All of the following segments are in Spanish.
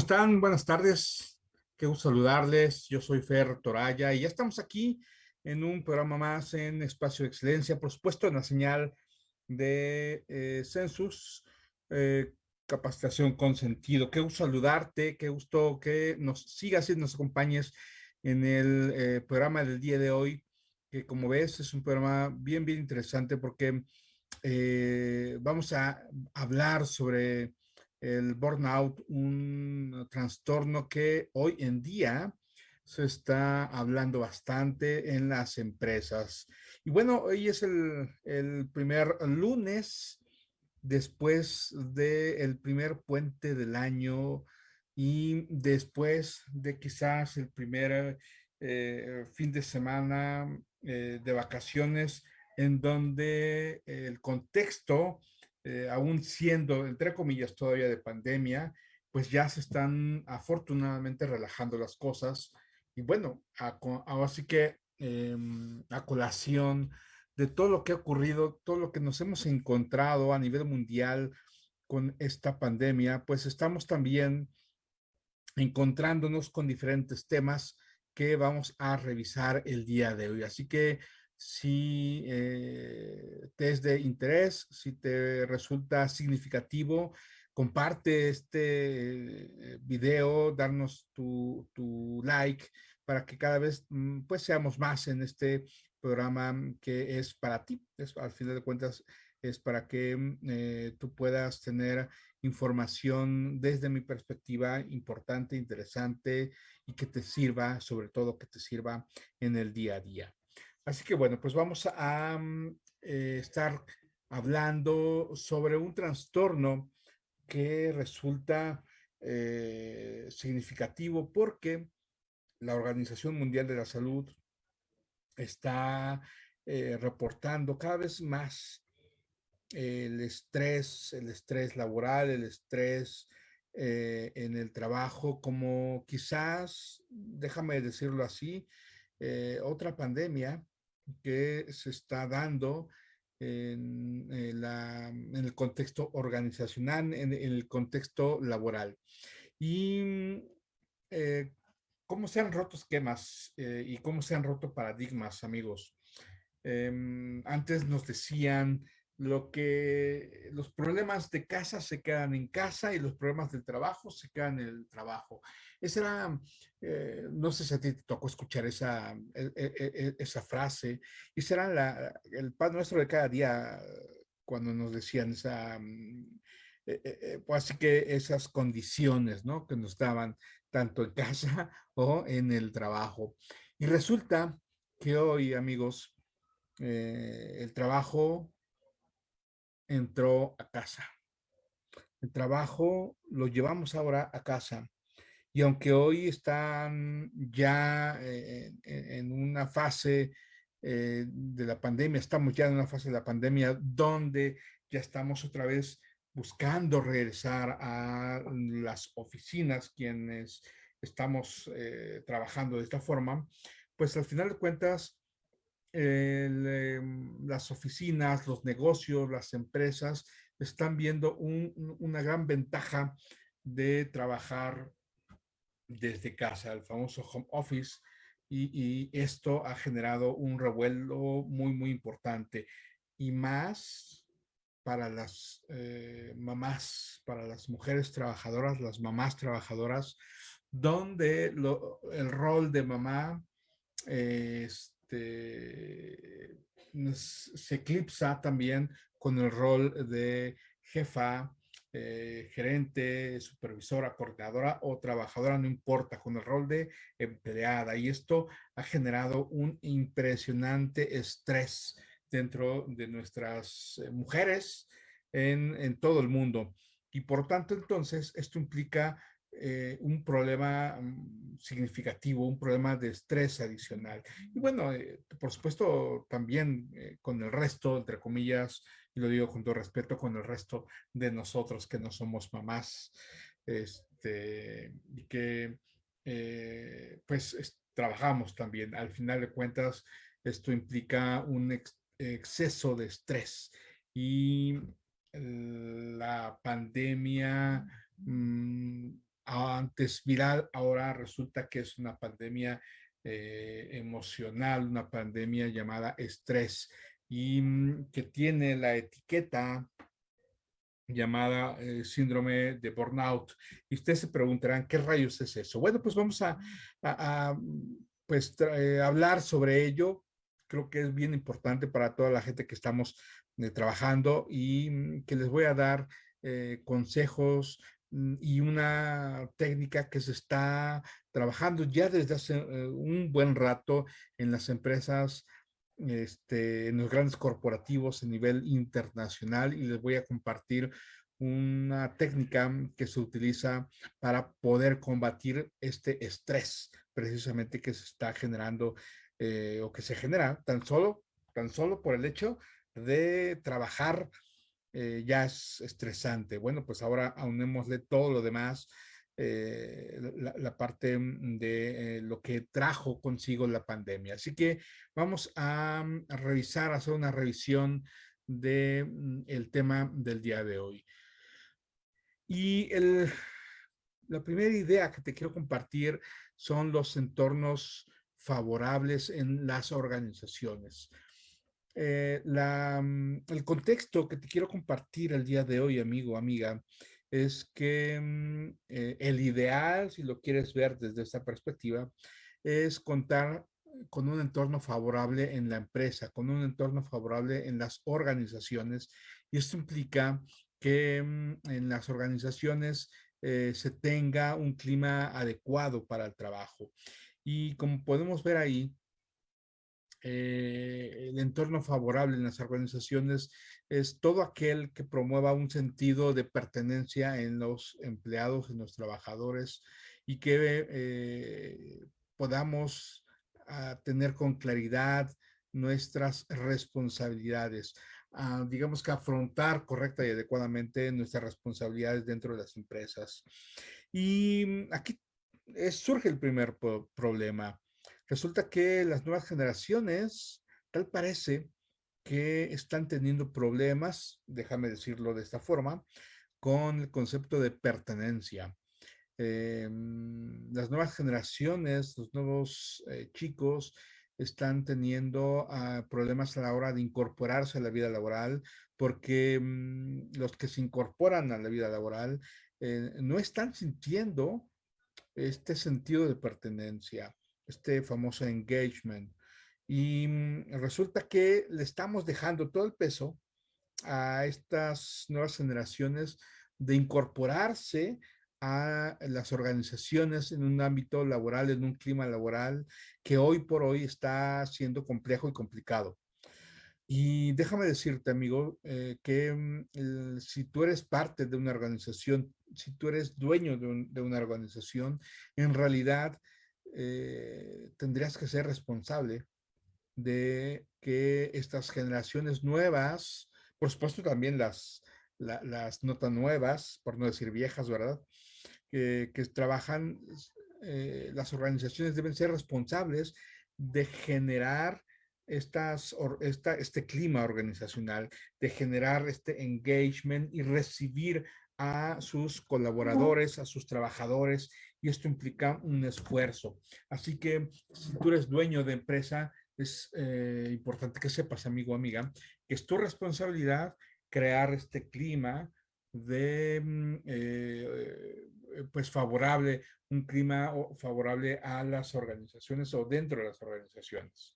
están? Buenas tardes. Qué gusto saludarles. Yo soy Fer Toraya y ya estamos aquí en un programa más en Espacio de Excelencia, por supuesto en la señal de eh, Census, eh, capacitación con sentido. Qué gusto saludarte, qué gusto que nos sigas y nos acompañes en el eh, programa del día de hoy, que como ves es un programa bien, bien interesante porque vamos a hablar sobre el burnout, un trastorno que hoy en día se está hablando bastante en las empresas. Y bueno, hoy es el, primer lunes después del primer puente del año y después de quizás el primer eh, fin de semana eh, de vacaciones en donde el contexto eh, aún siendo, entre comillas, todavía de pandemia, pues ya se están afortunadamente relajando las cosas. Y bueno, así que em, a colación de todo lo que ha ocurrido, todo lo que nos hemos encontrado a nivel mundial con esta pandemia, pues estamos también encontrándonos con diferentes temas que vamos a revisar el día de hoy. Así que si eh, te es de interés, si te resulta significativo, comparte este eh, video, darnos tu, like para que cada vez mm, pues seamos más en este programa que es para ti. al final de cuentas es para que mm, eh, tú puedas tener información desde mi perspectiva importante, interesante y que te sirva, sobre todo que te sirva en el día a día. Así que bueno, pues vamos a mm, eh, estar hablando sobre un trastorno que resulta eh, significativo porque la Organización Mundial de la Salud está eh, reportando cada vez más el estrés, el estrés laboral, el estrés en el trabajo, como quizás, déjame decirlo así, otra pandemia que se está dando en, el contexto organizacional, en, el contexto laboral. Y eh, cómo se han roto esquemas eh, y cómo se han roto paradigmas, amigos. Em, antes nos decían lo que los problemas de casa se quedan en casa y los problemas del trabajo se quedan en el trabajo. Esa era, eh, no sé si a ti te tocó escuchar esa, e, e, e, esa frase, y será la, el pan nuestro de cada día cuando nos decían esa, mm, pues así que esas condiciones, ¿no? Que nos daban tanto en casa o en el trabajo. Y resulta que hoy, amigos, eh, el trabajo entró a casa. El trabajo lo llevamos ahora a casa. Y aunque hoy están ya eh, en, una fase eh, de la pandemia, estamos ya en una fase de la pandemia donde ya estamos otra vez buscando regresar a las oficinas, quienes estamos eh, trabajando de esta forma, pues al final de cuentas Em, las oficinas, los negocios, las empresas están viendo una gran ventaja de trabajar desde casa, el famoso home office, y, esto ha generado un revuelo muy, muy importante. Y más para las eh, mamás, para las mujeres trabajadoras, las mamás trabajadoras, donde el rol de mamá es este, se eclipsa también con el rol de jefa, eh, gerente, supervisora, coordinadora o trabajadora, no importa, con el rol de empleada. Y esto ha generado un impresionante estrés dentro de nuestras eh, mujeres en, en todo el mundo. Y por tanto, entonces, esto implica eh, un problema mm, significativo, un problema de estrés adicional. Y bueno, eh, por supuesto, también eh, con el resto, entre comillas, y lo digo con todo respeto, con el resto de nosotros que no somos mamás, este, y que pues trabajamos también. Al final de cuentas, esto implica un exceso de estrés y la pandemia antes viral, ahora resulta que es una pandemia eh, emocional, una pandemia llamada estrés y mm, que tiene la etiqueta llamada eh, síndrome de burnout. Y ustedes se preguntarán, ¿qué rayos es eso? Bueno, pues vamos a, pues, eh, hablar sobre ello. Creo que es bien importante para toda la gente que estamos trabajando y mm, que les voy a dar consejos, Mm, y una técnica que se está trabajando ya desde hace eh, un buen rato en las empresas, este, en los grandes corporativos a nivel internacional y les voy a compartir una técnica que se utiliza para poder combatir este estrés precisamente que se está generando eh, o que se genera tan solo, tan solo por el hecho de trabajar eh, ya es estresante. Bueno, pues ahora aunémosle todo lo demás, eh, la, parte mm, de eh, lo que trajo consigo la pandemia. Así que vamos a, mm, revisar, hacer una revisión del mm, el tema del día de hoy. Y el, la primera idea que te quiero compartir son los entornos favorables en las organizaciones. Eh, la, mm, el contexto que te quiero compartir el día de hoy, amigo, amiga, es que mm, eh, el ideal, si lo quieres ver desde esta perspectiva, es contar con un entorno favorable en la empresa, con un entorno favorable en las organizaciones. Y esto implica que mm, en las organizaciones eh, se tenga un clima adecuado para el trabajo. Y como podemos ver ahí, eh, el entorno favorable en las organizaciones es todo aquel que promueva un sentido de pertenencia en los empleados, en los trabajadores y que eh, podamos ah, tener con claridad nuestras responsabilidades. Ah, digamos que afrontar correcta y adecuadamente nuestras responsabilidades dentro de las empresas. Y mm, aquí surge el primer problema Resulta que las nuevas generaciones, tal parece que están teniendo problemas, déjame decirlo de esta forma, con el concepto de pertenencia. Em, las nuevas generaciones, los nuevos eh, chicos están teniendo ah, problemas a la hora de incorporarse a la vida laboral porque mm, los que se incorporan a la vida laboral eh, no están sintiendo este sentido de pertenencia este famoso engagement. Y mm, resulta que le estamos dejando todo el peso a estas nuevas generaciones de incorporarse a las organizaciones en un ámbito laboral, en un clima laboral que hoy por hoy está siendo complejo y complicado. Y déjame decirte, amigo, eh, que mm, si tú eres parte de una organización, si tú eres dueño de, de una organización, en realidad eh, tendrías que ser responsable de que estas generaciones nuevas, por supuesto también las, las no tan nuevas, por no decir viejas, ¿verdad? Que, que trabajan, eh, las organizaciones deben ser responsables de generar estas, esta, este clima organizacional, de generar este engagement y recibir a sus colaboradores, a sus trabajadores y esto implica un esfuerzo. Así que si tú eres dueño de empresa, es eh, importante que sepas, amigo amiga, que es tu responsabilidad crear este clima de, mm, eh, pues, favorable, un clima favorable a las organizaciones o dentro de las organizaciones.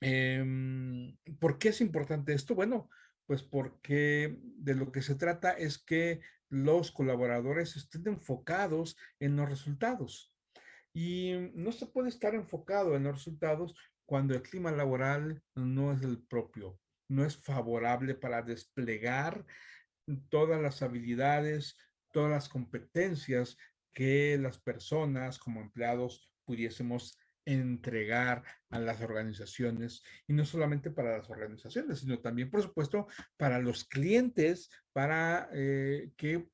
Em, ¿Por qué es importante esto? Bueno, pues porque de lo que se trata es que los colaboradores estén enfocados en los resultados. Y no se puede estar enfocado en los resultados cuando el clima laboral no es el propio, no es favorable para desplegar todas las habilidades, todas las competencias que las personas como empleados pudiésemos entregar a las organizaciones y no solamente para las organizaciones, sino también, por supuesto, para los clientes, para eh, que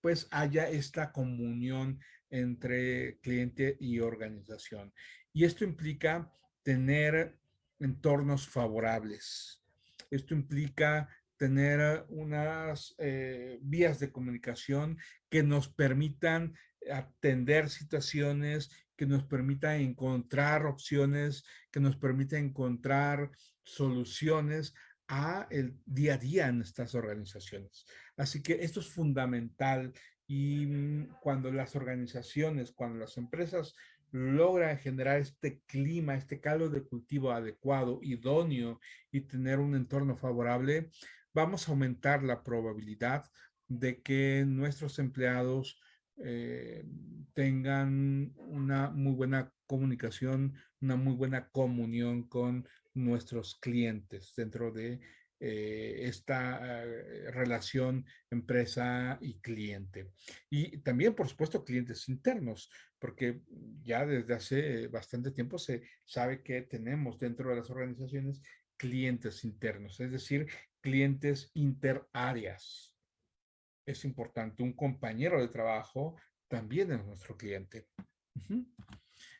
pues haya esta comunión entre cliente y organización. Y esto implica tener entornos favorables. Esto implica tener unas eh, vías de comunicación que nos permitan atender situaciones, que nos permitan encontrar opciones, que nos permitan encontrar soluciones a el día a día en estas organizaciones. Así que esto es fundamental y mm, cuando las organizaciones, cuando las empresas logran generar este clima, este caldo de cultivo adecuado, idóneo y tener un entorno favorable, vamos a aumentar la probabilidad de que nuestros empleados eh, tengan una muy buena comunicación, una muy buena comunión con nuestros clientes dentro de eh, esta eh, relación empresa y cliente. Y también, por supuesto, clientes internos, porque ya desde hace bastante tiempo se sabe que tenemos dentro de las organizaciones clientes internos, es decir, clientes interarias. Es importante, un compañero de trabajo también es nuestro cliente.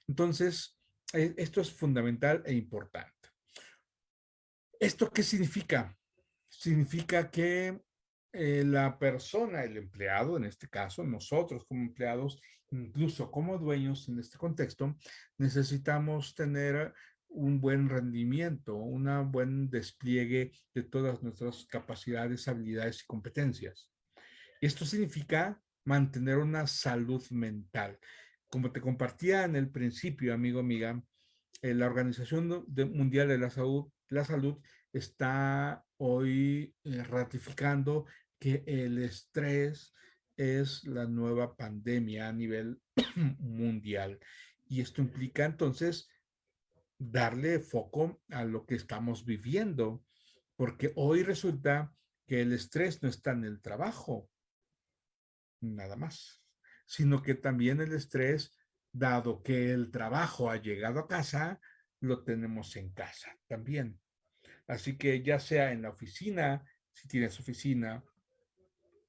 Entonces, e, esto es fundamental e importante. ¿Esto qué significa? Significa que eh, la persona, el empleado, en este caso, nosotros como empleados, incluso como dueños en este contexto, necesitamos tener un buen rendimiento, un buen despliegue de todas nuestras capacidades, habilidades y competencias. Esto significa mantener una salud mental. Como te compartía en el principio, amigo, amiga, eh, la Organización Mundial de la Salud, está hoy eh, ratificando que el estrés es la nueva pandemia a nivel mundial. Y esto implica entonces darle foco a lo que estamos viviendo, porque hoy resulta que el estrés no está en el trabajo, nada más, sino que también el estrés, dado que el trabajo ha llegado a casa, lo tenemos en casa también. Así que ya sea en la oficina, si tienes oficina,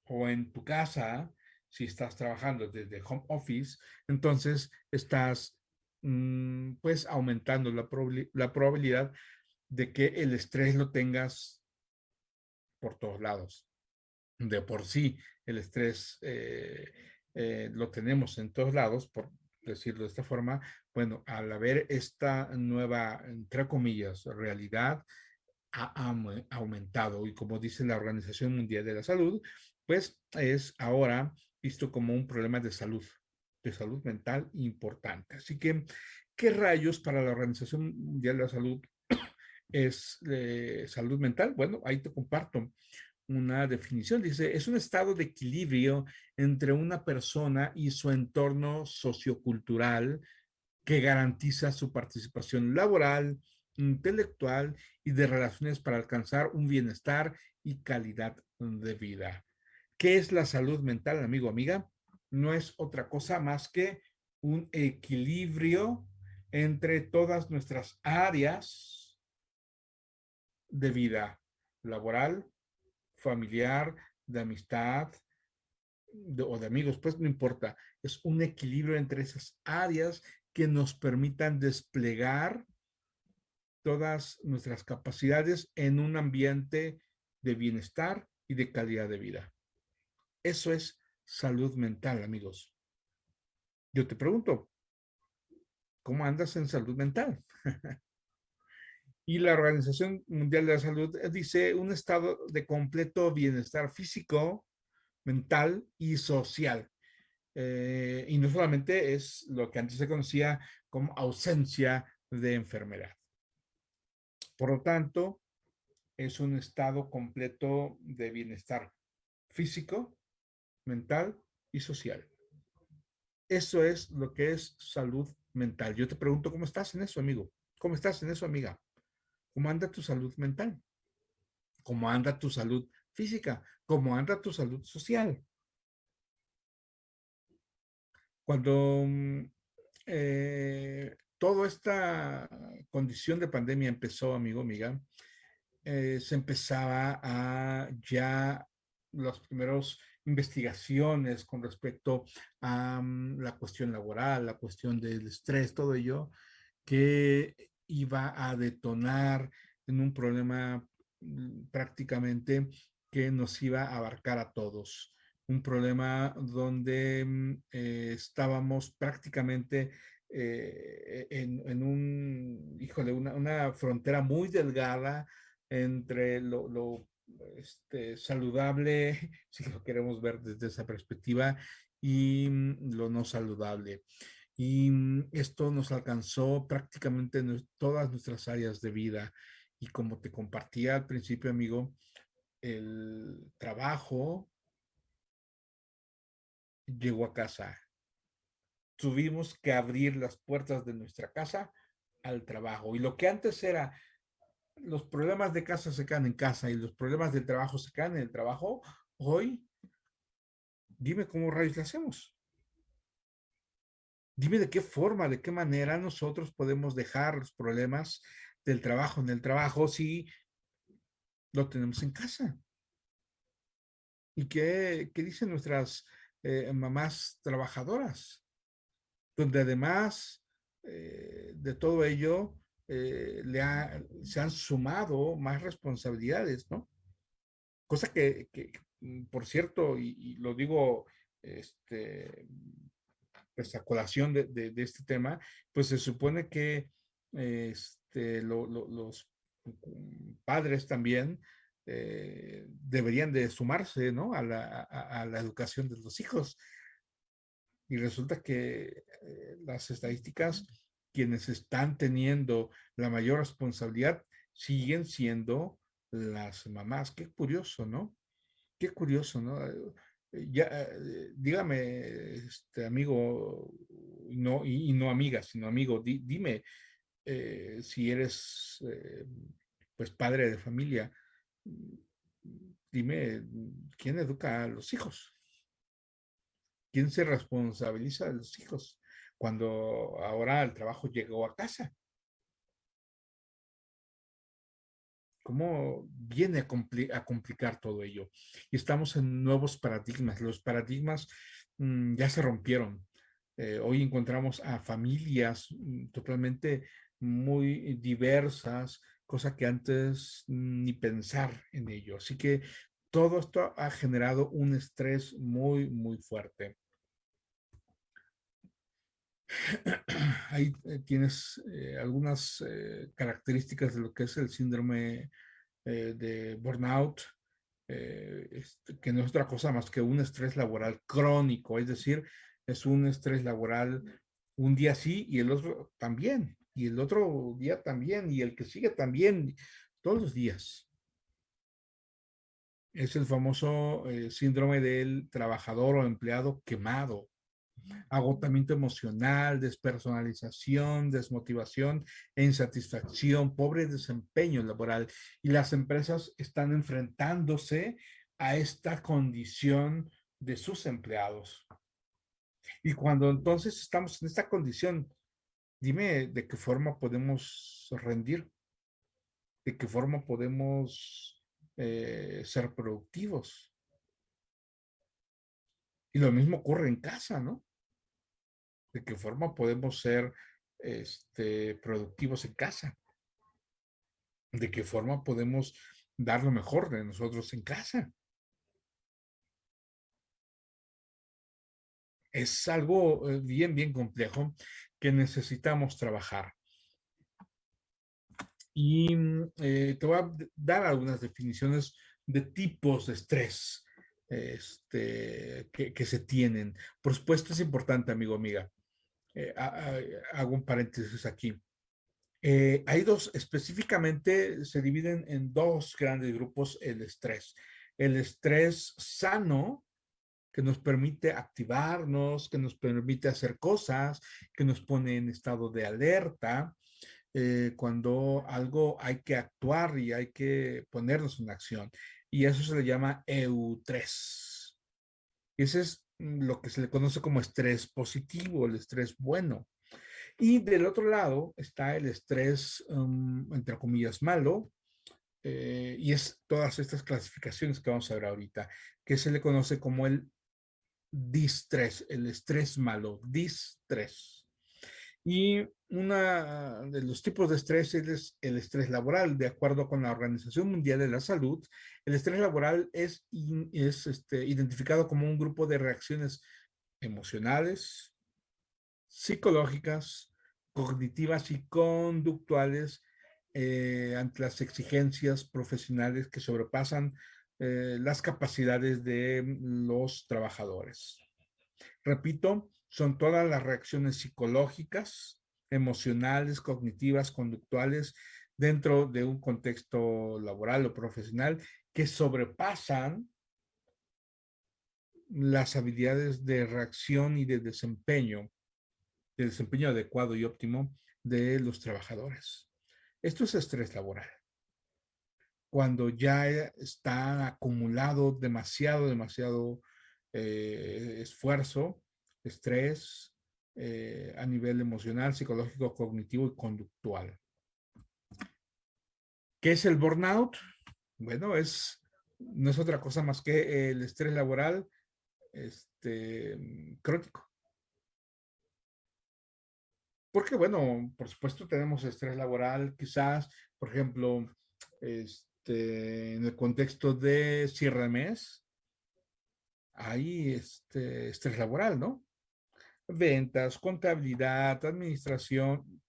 o en tu casa, si estás trabajando desde home office, entonces estás Mm, pues aumentando la, la probabilidad de que el estrés lo tengas por todos lados. De por sí, el estrés eh, eh, lo tenemos en todos lados, por decirlo de esta forma. Bueno, al haber esta nueva, entre comillas, realidad, ha aumentado y como dice la Organización Mundial de la Salud, pues es ahora visto como un problema de salud de salud mental importante. Así que, ¿qué rayos para la Organización Mundial de la Salud es eh, salud mental? Bueno, ahí te comparto una definición. Dice, es un estado de equilibrio entre una persona y su entorno sociocultural que garantiza su participación laboral, intelectual y de relaciones para alcanzar un bienestar y calidad de vida. ¿Qué es la salud mental, amigo, amiga? no es otra cosa más que un equilibrio entre todas nuestras áreas de vida laboral, familiar, de amistad o de amigos, pues no importa. Es un equilibrio entre esas áreas que nos permitan desplegar todas nuestras capacidades en un ambiente de bienestar y de calidad de vida. Eso es salud mental, amigos. Yo te pregunto, ¿cómo andas en salud mental? y la Organización Mundial de la Salud dice un estado de completo bienestar físico, mental y social. Eh, y no solamente es lo que antes se conocía como ausencia de enfermedad. Por lo tanto, es un estado completo de bienestar físico, mental y social. Eso es lo que es salud mental. Yo te pregunto, ¿cómo estás en eso, amigo? ¿Cómo estás en eso, amiga? ¿Cómo anda tu salud mental? ¿Cómo anda tu salud física? ¿Cómo anda tu salud social? Cuando mm, eh, toda esta condición de pandemia empezó, amigo, amiga, eh, se empezaba a ya los primeros investigaciones con respecto a mm, la cuestión laboral, la cuestión del estrés, todo ello, que iba a detonar en un problema mm, prácticamente que nos iba a abarcar a todos. Un problema donde mm, eh, estábamos prácticamente eh, en, un, híjole, una, una, frontera muy delgada entre lo, lo este, saludable, si lo queremos ver desde esa perspectiva, y mm, lo no saludable. Y mm, esto nos alcanzó prácticamente en todas nuestras áreas de vida. Y como te compartía al principio, amigo, el trabajo llegó a casa. Tuvimos que abrir las puertas de nuestra casa al trabajo. Y lo que antes era, los problemas de casa se quedan en casa y los problemas del trabajo se quedan en el trabajo, hoy, dime cómo rayos le hacemos. Dime de qué forma, de qué manera nosotros podemos dejar los problemas del trabajo en el trabajo si lo tenemos en casa. ¿Y qué, dicen nuestras eh, mamás trabajadoras? Donde además eh, de todo ello, eh, le se han sumado más responsabilidades, ¿no? Cosa que, mm, por cierto, y, y, lo digo este, pues, a colación de, de, este tema, pues se supone que este, los padres también eh, deberían de sumarse ¿no? a, la, a, la, educación de los hijos. Y resulta que eh, las estadísticas, quienes están teniendo la mayor responsabilidad, siguen siendo las mamás. Qué curioso, ¿no? Qué curioso, ¿no? Eh, ya, eh, dígame, este amigo, no, y, no amiga, sino amigo, dime eh, si eres pues padre de familia, dime quién educa a los hijos, quién se responsabiliza de los hijos cuando ahora el trabajo llegó a casa. Cómo viene a, complicar todo ello. Y estamos en nuevos paradigmas. Los paradigmas mm, ya se rompieron. Eh, hoy encontramos a familias mm, totalmente muy diversas, cosa que antes ni pensar en ello. Así que todo esto ha generado un estrés muy, muy fuerte. Ahí eh, tienes eh, algunas eh, características de lo que es el síndrome de burnout, este, que no es otra cosa más que un estrés laboral crónico, es decir, es un estrés laboral un día sí y el otro también, y el otro día también, y el que sigue también, todos los días. Es el famoso síndrome del trabajador o empleado quemado agotamiento emocional, despersonalización, desmotivación e insatisfacción, pobre desempeño laboral. Y las empresas están enfrentándose a esta condición de sus empleados. Y cuando entonces estamos en esta condición, dime de qué forma podemos rendir, de qué forma podemos eh, ser productivos. Y lo mismo ocurre en casa, ¿no? De qué forma podemos ser este, productivos en casa, de qué forma podemos dar lo mejor de nosotros en casa. Es algo eh, bien, bien complejo que necesitamos trabajar. Y eh, te voy a dar algunas definiciones de tipos de estrés este, que, que, se tienen. Por supuesto, es importante, amigo, amiga, eh, hago un paréntesis aquí. Eh, hay dos, específicamente se dividen en dos grandes grupos el estrés. El estrés sano, que nos permite activarnos, que nos permite hacer cosas, que nos pone en estado de alerta, eh, cuando algo hay que actuar y hay que ponernos en acción. Y eso se le llama EU3. Ese es lo que se le conoce como estrés positivo, el estrés bueno. Y del otro lado está el estrés, um, entre comillas, malo, eh, y es todas estas clasificaciones que vamos a ver ahorita, que se le conoce como el distrés, el estrés malo, distrés. Y una de los tipos de estrés es el estrés laboral. De acuerdo con la Organización Mundial de la Salud, el estrés laboral es, es este, identificado como un grupo de reacciones emocionales, psicológicas, cognitivas y conductuales eh, ante las exigencias profesionales que sobrepasan eh, las capacidades de los trabajadores. Repito, son todas las reacciones psicológicas, emocionales, cognitivas, conductuales dentro de un contexto laboral o profesional que sobrepasan las habilidades de reacción y de desempeño, de desempeño adecuado y óptimo de los trabajadores. Esto es estrés laboral. Cuando ya está acumulado demasiado, demasiado eh, esfuerzo, estrés, eh, a nivel emocional, psicológico, cognitivo y conductual. ¿Qué es el burnout? Bueno, es, no es otra cosa más que el estrés laboral este, crónico. Porque, bueno, por supuesto tenemos estrés laboral, quizás, por ejemplo, este, en el contexto de cierre de mes, hay este, estrés laboral, ¿no? Ventas, contabilidad, administración,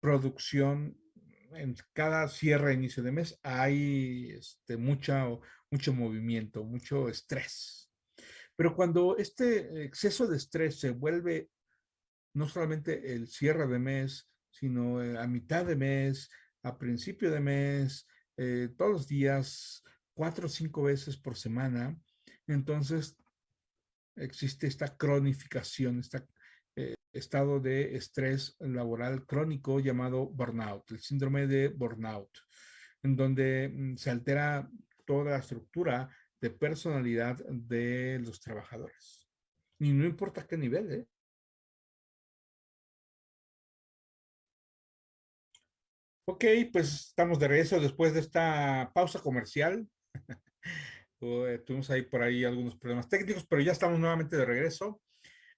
producción. En cada cierre, inicio de mes, hay este, mucha, mucho movimiento, mucho estrés. Pero cuando este exceso de estrés se vuelve no solamente el cierre de mes, sino eh, a mitad de mes, a principio de mes, eh, todos los días, cuatro o cinco veces por semana, entonces existe esta cronificación, este estado de estrés laboral crónico llamado burnout, el síndrome de burnout, en donde mm, se altera toda la estructura de personalidad de los trabajadores. Y no importa qué nivel, ¿eh? Ok, pues estamos de regreso después de esta pausa comercial. Eh, tuvimos ahí por ahí algunos problemas técnicos, pero ya estamos nuevamente de regreso.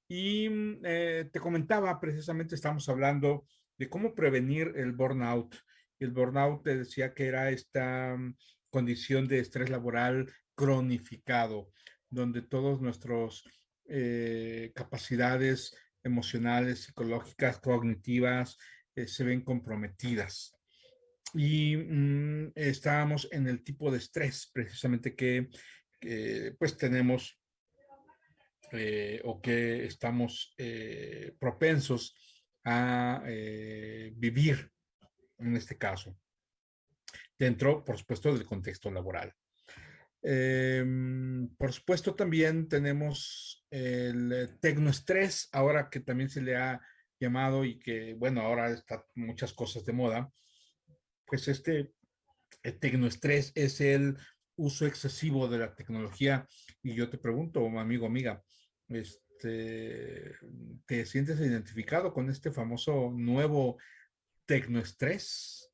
Y mm, eh, te comentaba, precisamente estamos hablando de cómo prevenir el burnout. El burnout te decía que era esta mm, condición de estrés laboral cronificado, donde todas nuestras eh, capacidades emocionales, psicológicas, cognitivas, se ven comprometidas y mm, estábamos en el tipo de estrés precisamente que, pues tenemos eh, o que estamos eh, propensos a eh, vivir en este caso dentro por supuesto del contexto laboral. Em, por supuesto también tenemos el tecnoestrés ahora que también se le ha llamado y que bueno ahora está muchas cosas de moda pues este tecnoestrés es el uso excesivo de la tecnología. Y yo te pregunto, amigo, amiga, este, ¿te sientes identificado con este famoso nuevo tecnoestrés?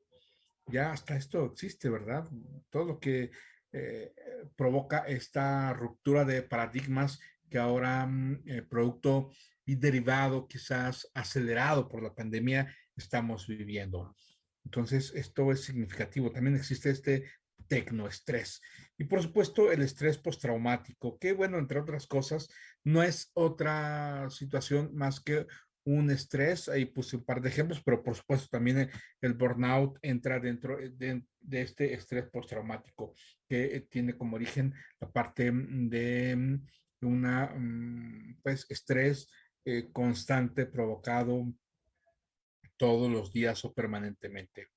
Ya hasta esto existe, ¿verdad? Todo lo que eh, provoca esta ruptura de paradigmas que ahora, mm, eh, producto y derivado, quizás acelerado por la pandemia, estamos viviendo. Entonces, esto es significativo. También existe este tecnoestrés. Y por supuesto, el estrés postraumático, que bueno, entre otras cosas, no es otra situación más que un estrés. Ahí puse un par de ejemplos, pero por supuesto también el burnout entra dentro de, este estrés postraumático, que tiene como origen la parte de una, mm, pues, estrés eh, constante provocado todos los días o permanentemente.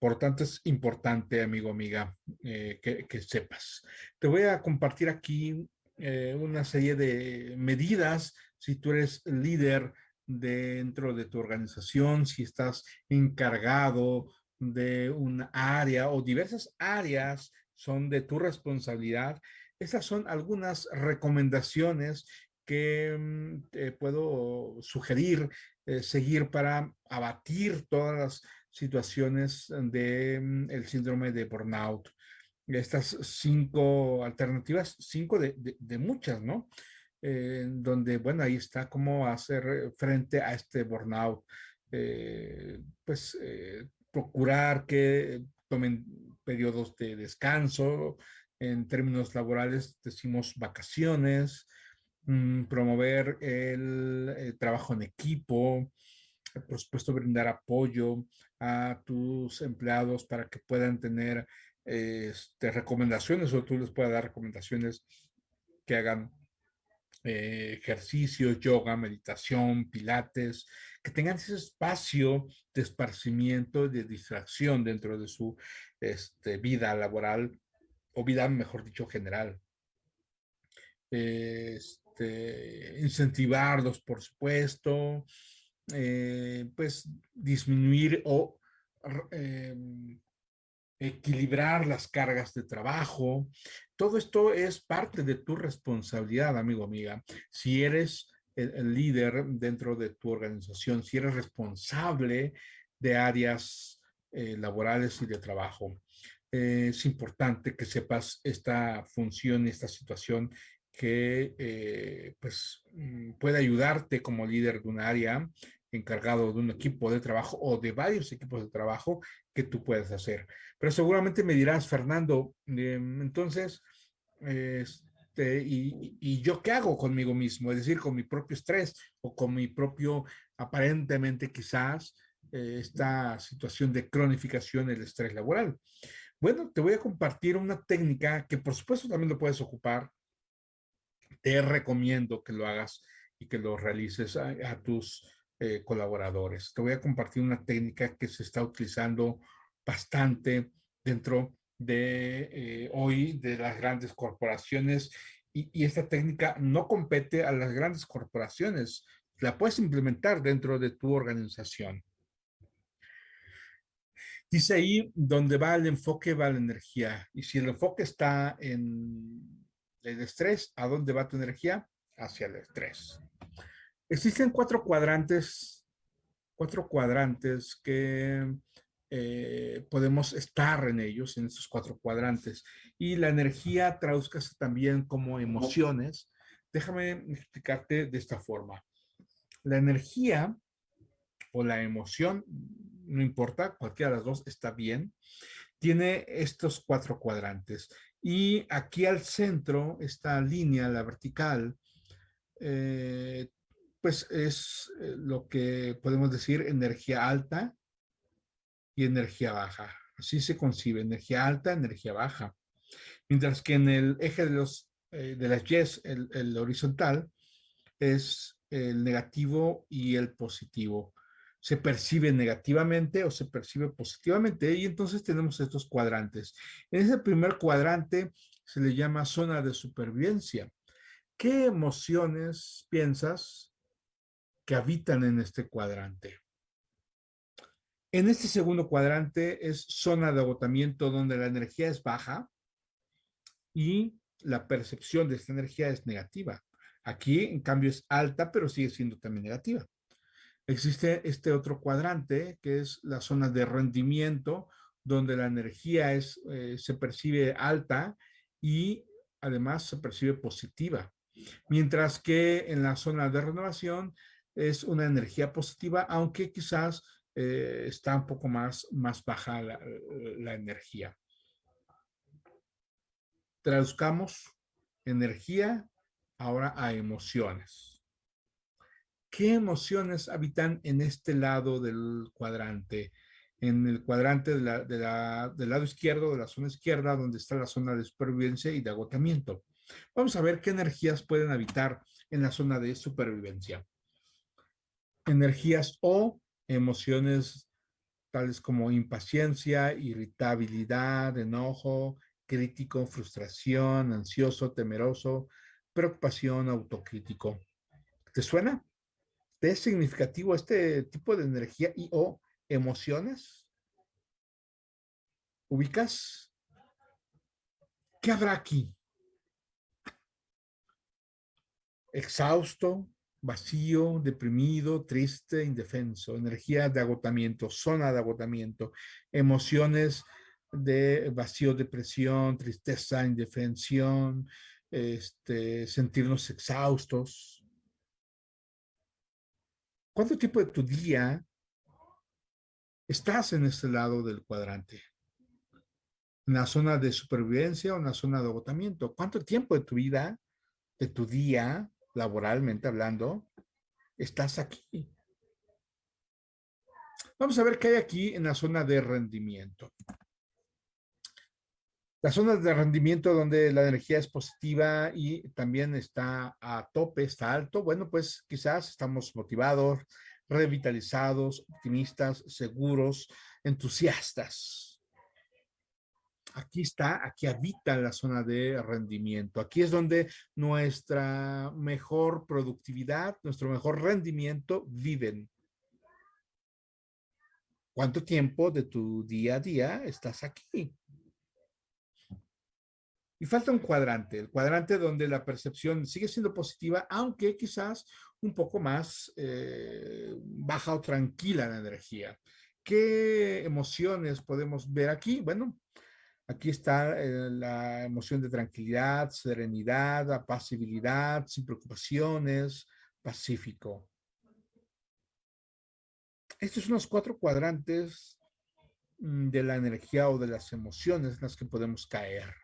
Por tanto, es importante, amigo, amiga, eh, que, sepas. Te voy a compartir aquí eh, una serie de medidas si tú eres líder dentro de tu organización, si estás encargado de un área o diversas áreas son de tu responsabilidad. Estas son algunas recomendaciones que mm, te puedo sugerir eh, seguir para abatir todas las situaciones de mm, síndrome de burnout. Estas cinco alternativas, cinco de, muchas, ¿no? eh, donde, bueno, ahí está cómo hacer frente a este burnout. pues procurar que tomen periodos de descanso, en términos laborales decimos vacaciones, mm, promover el, trabajo en equipo, por supuesto brindar apoyo a tus empleados para que puedan tener este, recomendaciones o tú les puedas dar recomendaciones que hagan eh, ejercicios, yoga, meditación, pilates, que tengan ese espacio de esparcimiento, de distracción dentro de su este, vida laboral o vida, mejor dicho, general. Este, incentivarlos, por supuesto, eh, pues disminuir o em, equilibrar las cargas de trabajo. Todo esto es parte de tu responsabilidad, amigo, amiga. Si eres el, líder dentro de tu organización, si eres responsable de áreas eh, laborales y de trabajo. es importante que sepas esta función, esta situación que eh, pues mm, puede ayudarte como líder de un área encargado de un equipo de trabajo o de varios equipos de trabajo que tú puedes hacer. Pero seguramente me dirás, Fernando, em, entonces, este, y, yo qué hago conmigo mismo? Es decir, con mi propio estrés o con mi propio, aparentemente quizás, eh, esta situación de cronificación del estrés laboral. Bueno, te voy a compartir una técnica que por supuesto también lo puedes ocupar. Te recomiendo que lo hagas y que lo realices a tus eh, colaboradores. Te voy a compartir una técnica que se está utilizando bastante dentro de eh, hoy de las grandes corporaciones y, y, esta técnica no compete a las grandes corporaciones, la puedes implementar dentro de tu organización. Dice ahí, donde va el enfoque va la energía. Y si el enfoque está en el estrés, ¿a dónde va tu energía? Hacia el estrés. Existen cuatro cuadrantes, cuatro cuadrantes que eh, podemos estar en ellos, en esos cuatro cuadrantes. Y la energía traduzcase también como emociones. Déjame explicarte de esta forma. La energía o la emoción, no importa, cualquiera de las dos está bien, tiene estos cuatro cuadrantes. Y aquí al centro, esta línea, la vertical, eh, pues es eh, lo que podemos decir energía alta y energía baja. Así se concibe, energía alta, energía baja. Mientras que en el eje de, los, eh, de las Y, el, el horizontal, es el negativo y el positivo. Se percibe negativamente o se percibe positivamente y entonces tenemos estos cuadrantes. En ese primer cuadrante se le llama zona de supervivencia. ¿Qué emociones piensas que habitan en este cuadrante. En este segundo cuadrante es zona de agotamiento donde la energía es baja y la percepción de esta energía es negativa. Aquí, en cambio, es alta, pero sigue siendo también negativa. Existe este otro cuadrante, que es la zona de rendimiento, donde la energía es, eh, se percibe alta y además se percibe positiva. Mientras que en la zona de renovación es una energía positiva, aunque quizás eh, está un poco más, más baja la, la energía. Traduzcamos energía ahora a emociones. ¿Qué emociones habitan en este lado del cuadrante? En el cuadrante del lado izquierdo, de la zona izquierda, donde está la zona de supervivencia y de agotamiento. Vamos a ver qué energías pueden habitar en la zona de supervivencia energías o emociones tales como impaciencia, irritabilidad, enojo, crítico, frustración, ansioso, temeroso, preocupación, autocrítico. ¿Te suena? ¿Te es significativo este tipo de energía y o emociones? ¿Ubicas? ¿Qué habrá aquí? Exhausto, vacío, deprimido, triste, indefenso, energía de agotamiento, zona de agotamiento, emociones de vacío, depresión, tristeza, indefensión, este, sentirnos exhaustos. ¿Cuánto tiempo de tu día estás en este lado del cuadrante? ¿En la zona de supervivencia o en la zona de agotamiento? ¿Cuánto tiempo de tu vida, de tu día, laboralmente hablando, estás aquí? Vamos a ver qué hay aquí en la zona de rendimiento. Las zonas de rendimiento donde la energía es positiva y también está a tope, está alto, bueno, pues quizás estamos motivados, revitalizados, optimistas, seguros, entusiastas. Aquí está, aquí habita la zona de rendimiento. Aquí es donde nuestra mejor productividad, nuestro mejor rendimiento viven. ¿Cuánto tiempo de tu día a día estás aquí? Y falta un cuadrante, el cuadrante donde la percepción sigue siendo positiva, aunque quizás un poco más eh, baja o tranquila la energía. ¿Qué emociones podemos ver aquí? Bueno, aquí está eh, la emoción de tranquilidad, serenidad, apacibilidad, sin preocupaciones, pacífico. Estos son los cuatro cuadrantes mm, de la energía o de las emociones en las que podemos caer.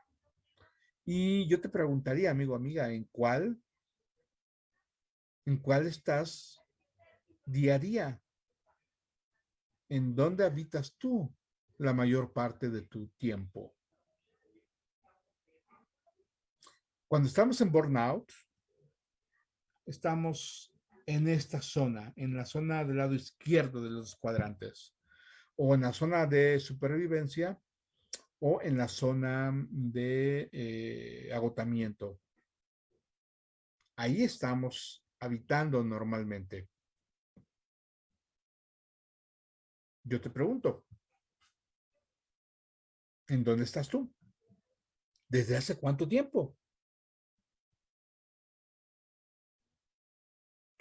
Y yo te preguntaría, amigo, amiga, ¿en cuál? ¿En cuál estás día a día? ¿En dónde habitas tú la mayor parte de tu tiempo? Cuando estamos en burnout, estamos en esta zona, en la zona del lado izquierdo de los cuadrantes, o en la zona de supervivencia, o en la zona de eh, agotamiento. Ahí estamos habitando normalmente. Yo te pregunto, ¿en dónde estás tú? ¿Desde hace cuánto tiempo?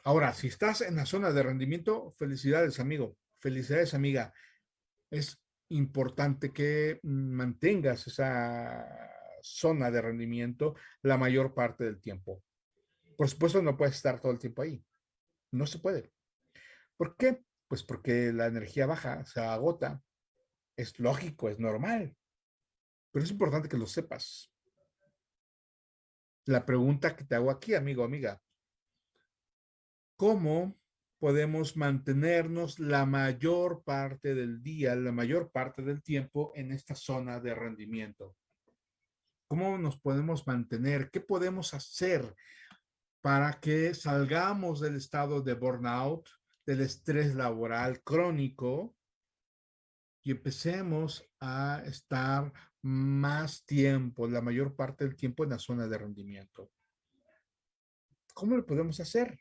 Ahora, si estás en la zona de rendimiento, felicidades, amigo. Felicidades, amiga. Es importante que mantengas esa zona de rendimiento la mayor parte del tiempo. Por supuesto, no puedes estar todo el tiempo ahí. No se puede. ¿Por qué? Pues porque la energía baja, se agota. Es lógico, es normal. Pero es importante que lo sepas. La pregunta que te hago aquí, amigo, amiga. ¿Cómo podemos mantenernos la mayor parte del día, la mayor parte del tiempo en esta zona de rendimiento. ¿Cómo nos podemos mantener? ¿Qué podemos hacer para que salgamos del estado de burnout, del estrés laboral crónico y empecemos a estar más tiempo, la mayor parte del tiempo en la zona de rendimiento? ¿Cómo lo podemos hacer?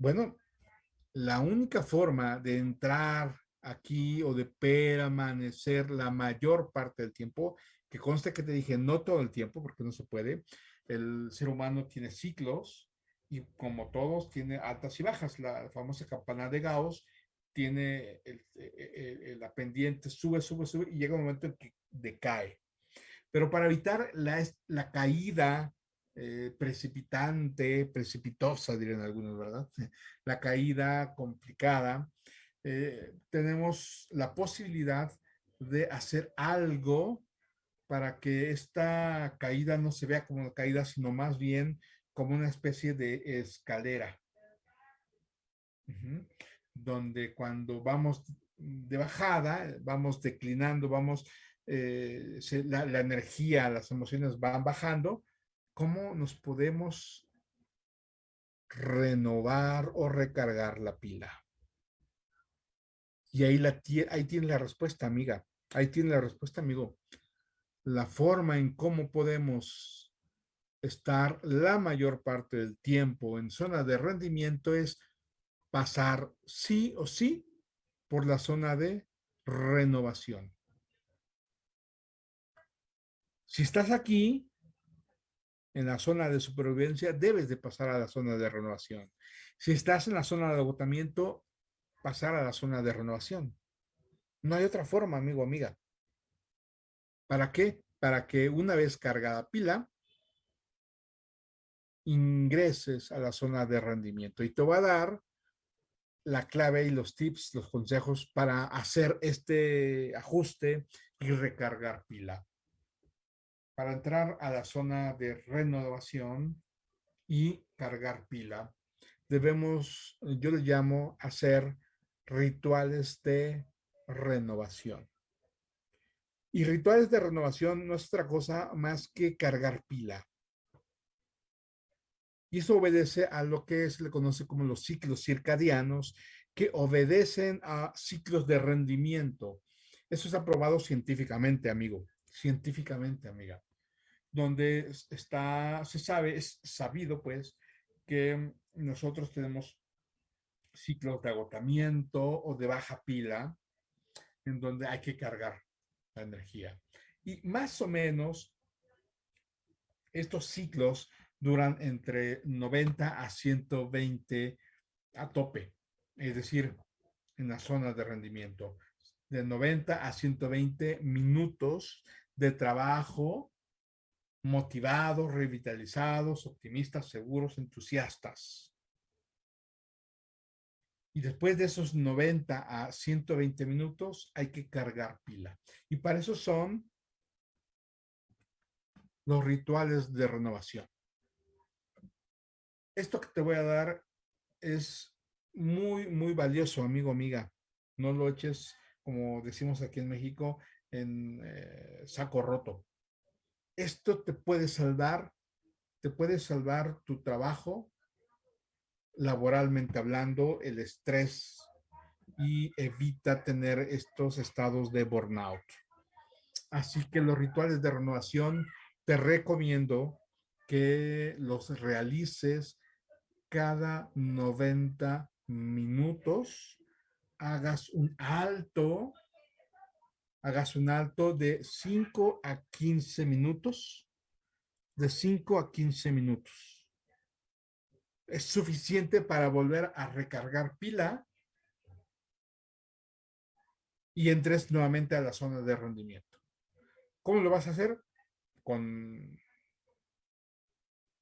Bueno, la única forma de entrar aquí o de permanecer la mayor parte del tiempo, que conste que te dije no todo el tiempo porque no se puede, el ser humano tiene ciclos y como todos tiene altas y bajas, la famosa campana de Gauss tiene la pendiente, sube, sube, sube y llega un momento en que decae. Pero para evitar la, la caída eh, precipitante, precipitosa, dirían algunos, ¿verdad? La caída complicada. Eh, tenemos la posibilidad de hacer algo para que esta caída no se vea como una caída, sino más bien como una especie de escalera. Donde cuando vamos de bajada, vamos declinando, vamos, eh, la, la, energía, las emociones van bajando, ¿Cómo nos podemos renovar o recargar la pila? Y ahí, la, ahí tiene la respuesta, amiga. Ahí tiene la respuesta, amigo. La forma en cómo podemos estar la mayor parte del tiempo en zona de rendimiento es pasar sí o sí por la zona de renovación. Si estás aquí, en la zona de supervivencia, debes de pasar a la zona de renovación. Si estás en la zona de agotamiento, pasar a la zona de renovación. No hay otra forma, amigo, amiga. ¿Para qué? Para que una vez cargada pila, ingreses a la zona de rendimiento. Y te va a dar la clave y los tips, los consejos para hacer este ajuste y recargar pila. Para entrar a la zona de renovación y cargar pila, debemos, yo le llamo hacer rituales de renovación. Y rituales de renovación no es otra cosa más que cargar pila. Y eso obedece a lo que se le conoce como los ciclos circadianos, que obedecen a ciclos de rendimiento. Eso es aprobado científicamente, amigo. Científicamente, amiga. Donde está, se sabe, es sabido, pues, que nosotros tenemos ciclos de agotamiento o de baja pila, en donde hay que cargar la energía. Y más o menos, estos ciclos duran entre 90 a 120 a tope, es decir, en la zona de rendimiento, de 90 a 120 minutos de trabajo motivados, revitalizados, optimistas, seguros, entusiastas. Y después de esos 90 a 120 minutos hay que cargar pila. Y para eso son los rituales de renovación esto que te voy a dar es muy, muy valioso, amigo, amiga. No lo eches, como decimos aquí en México, en eh, saco roto. Esto te puede salvar, te puede salvar tu trabajo, laboralmente hablando, el estrés y evita tener estos estados de burnout. Así que los rituales de renovación te recomiendo que los realices cada 90 minutos, hagas un alto, hagas un alto de 5 a 15 minutos, de 5 a 15 minutos. Es suficiente para volver a recargar pila y entres nuevamente a la zona de rendimiento. ¿Cómo lo vas a hacer? Con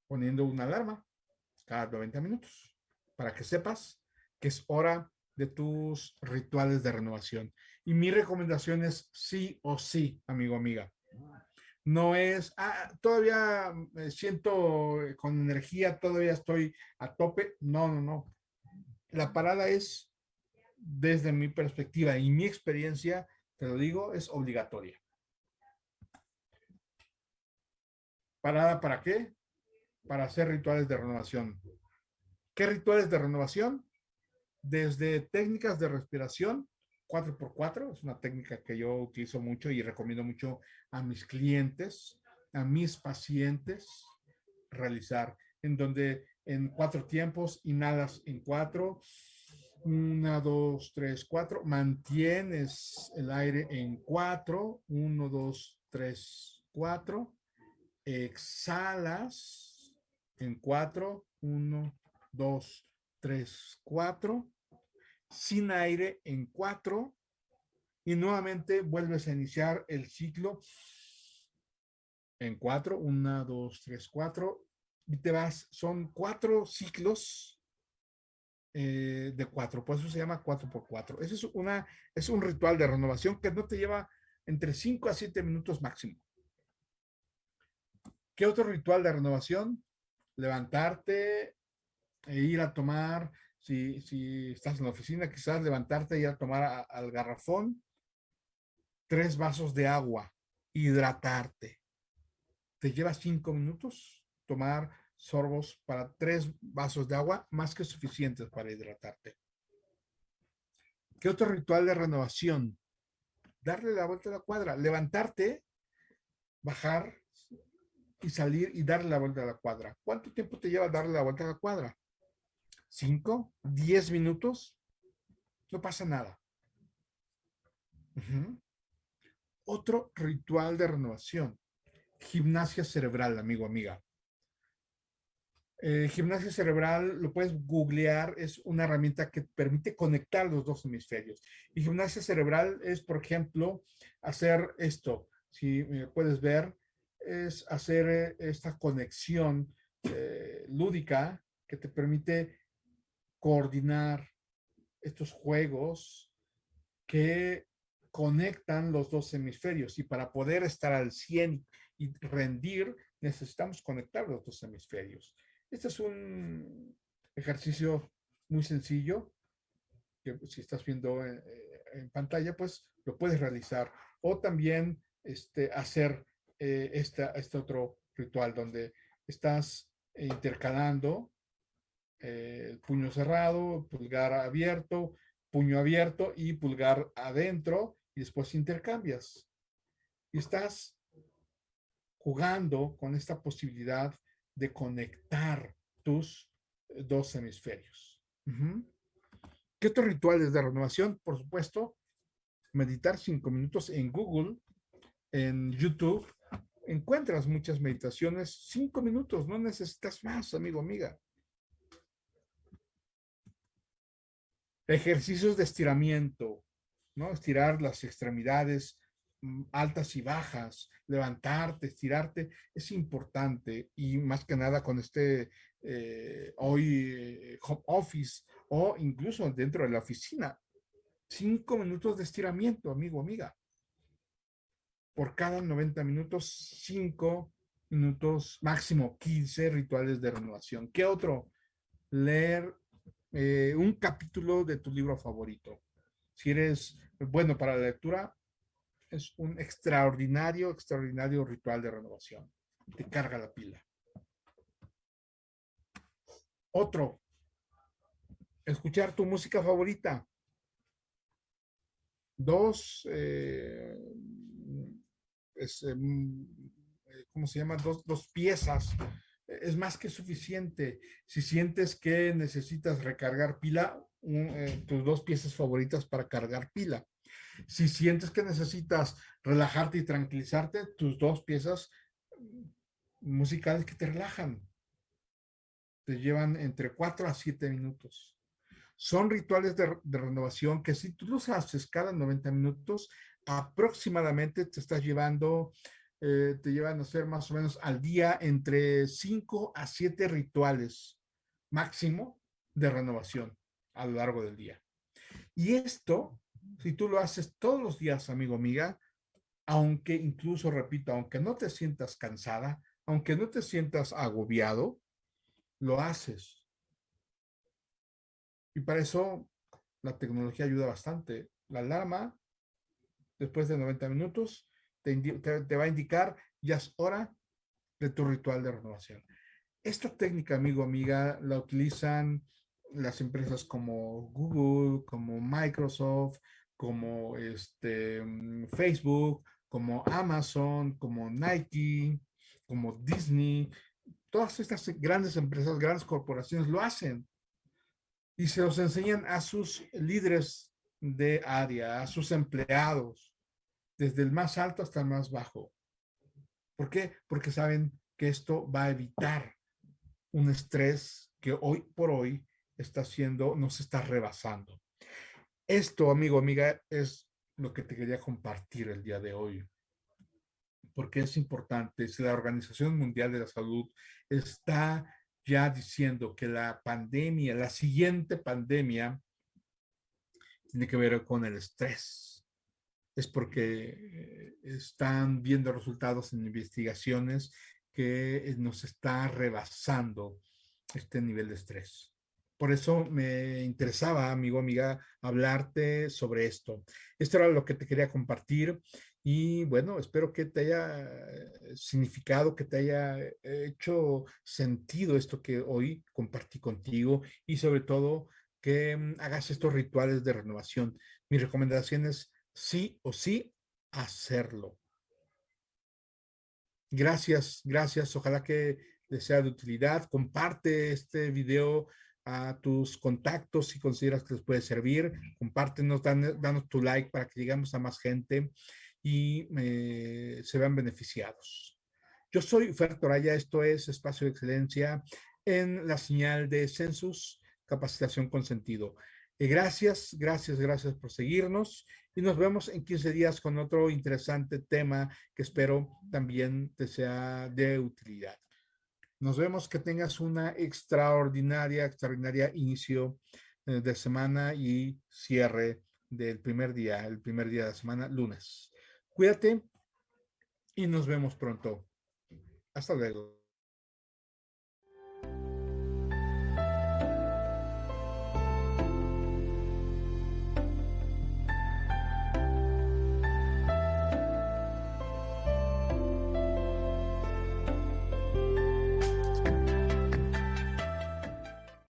poniendo una alarma cada 90 minutos para que sepas que es hora de tus rituales de renovación. Y mi recomendación es sí o sí, amigo, amiga. No es, ah, todavía me siento con energía, todavía estoy a tope. No, no, no. La parada es, desde mi perspectiva y mi experiencia, te lo digo, es obligatoria. ¿Parada para qué? para hacer rituales de renovación. ¿Qué rituales de renovación? Desde técnicas de respiración, 4x4, es una técnica que yo utilizo mucho y recomiendo mucho a mis clientes, a mis pacientes realizar, en donde en cuatro tiempos inhalas en cuatro, una, dos, tres, cuatro, mantienes el aire en cuatro, uno, dos, tres, cuatro, exhalas en cuatro, uno, dos, tres, cuatro, sin aire en cuatro, y nuevamente vuelves a iniciar el ciclo en cuatro, una, dos, tres, cuatro, y te vas, son cuatro ciclos eh, de cuatro, por eso se llama cuatro por cuatro. Ese es, una, es un ritual de renovación que no te lleva entre cinco a siete minutos máximo. ¿Qué otro ritual de renovación? levantarte e ir a tomar, si, estás en la oficina, quizás levantarte e ir a tomar al garrafón tres vasos de agua, hidratarte. Te lleva cinco minutos tomar sorbos para tres vasos de agua, más que suficientes para hidratarte. ¿Qué otro ritual de renovación? Darle la vuelta a la cuadra, levantarte, bajar y salir y darle la vuelta a la cuadra. ¿Cuánto tiempo te lleva darle la vuelta a la cuadra? ¿Cinco? ¿Diez minutos? No pasa nada. Otro ritual de renovación. Gimnasia cerebral, amigo, amiga. Eh, gimnasia cerebral, lo puedes googlear, es una herramienta que permite conectar los dos hemisferios. Y gimnasia cerebral es, por ejemplo, hacer esto, si puedes ver, es hacer esta conexión lúdica que te permite coordinar estos juegos que conectan los dos hemisferios y para poder estar al 100 y rendir necesitamos conectar los dos hemisferios. Este es un ejercicio muy sencillo que si estás viendo en, pantalla pues lo puedes realizar o también este, hacer eh, este otro ritual donde estás intercalando eh, puño cerrado, pulgar abierto, puño abierto y pulgar adentro y después intercambias. Y estás jugando con esta posibilidad de conectar tus eh, dos hemisferios. ¿Qué otros rituales de renovación? Por supuesto, meditar cinco minutos en Google, en YouTube. Encuentras muchas meditaciones, cinco minutos, no necesitas más, amigo, amiga. Ejercicios de estiramiento, ¿no? Estirar las extremidades mm, altas y bajas, levantarte, estirarte, es importante y más que nada con este eh, hoy eh, home office o incluso dentro de la oficina. Cinco minutos de estiramiento, amigo, amiga. Por cada 90 minutos, cinco minutos, máximo 15 rituales de renovación. ¿Qué otro? Leer eh, un capítulo de tu libro favorito. Si eres bueno para la lectura, es un extraordinario, extraordinario ritual de renovación. Te carga la pila. Otro, escuchar tu música favorita. Dos, eh, em, eh, ¿cómo se llama? Dos, dos piezas es más que suficiente. Si sientes que necesitas recargar pila, eh, tus dos piezas favoritas para cargar pila. Si sientes que necesitas relajarte y tranquilizarte, tus dos piezas musicales que te relajan. Te llevan entre 4 a 7 minutos. Son rituales de, de renovación que si tú los haces cada 90 minutos, aproximadamente te estás llevando eh, te llevan a hacer más o menos al día entre 5 a 7 rituales máximo de renovación a lo largo del día. Y esto, si tú lo haces todos los días, amigo, amiga, aunque incluso, repito, aunque no te sientas cansada, aunque no te sientas agobiado, lo haces. Y para eso la tecnología ayuda bastante. La alarma, después de 90 minutos, te, va a indicar ya es hora de tu ritual de renovación. Esta técnica, amigo, amiga, la utilizan las empresas como Google, como Microsoft, como este, Facebook, como Amazon, como Nike, como Disney. Todas estas grandes empresas, grandes corporaciones lo hacen. Y se los enseñan a sus líderes de área, a sus empleados desde el más alto hasta el más bajo. ¿Por qué? Porque saben que esto va a evitar un estrés que hoy por hoy está haciendo, nos está rebasando. Esto, amigo, amiga, es lo que te quería compartir el día de hoy. Porque es importante, si la Organización Mundial de la Salud está ya diciendo que la pandemia, la siguiente pandemia, tiene que ver con el estrés es porque eh, están viendo resultados en investigaciones que eh, nos está rebasando este nivel de estrés. Por eso me interesaba, amigo, amiga, hablarte sobre esto. Esto era lo que te quería compartir y bueno, espero que te haya eh, significado, que te haya hecho sentido esto que hoy compartí contigo y sobre todo que mm, hagas estos rituales de renovación. Mis recomendaciones sí o sí hacerlo. Gracias, gracias. Ojalá que les sea de utilidad. Comparte este video a tus contactos si consideras que les puede servir. Compártenos, danos tu like para que lleguemos a más gente y eh, se vean beneficiados. Yo soy Fer Toraya, esto es Espacio de Excelencia en la señal de Census Capacitación con Sentido. gracias, gracias, gracias por seguirnos y nos vemos en 15 días con otro interesante tema que espero también te sea de utilidad. Nos vemos, que tengas una extraordinaria, extraordinaria inicio eh, de semana y cierre del primer día, el primer día de la semana, lunes. Cuídate y nos vemos pronto. Hasta luego.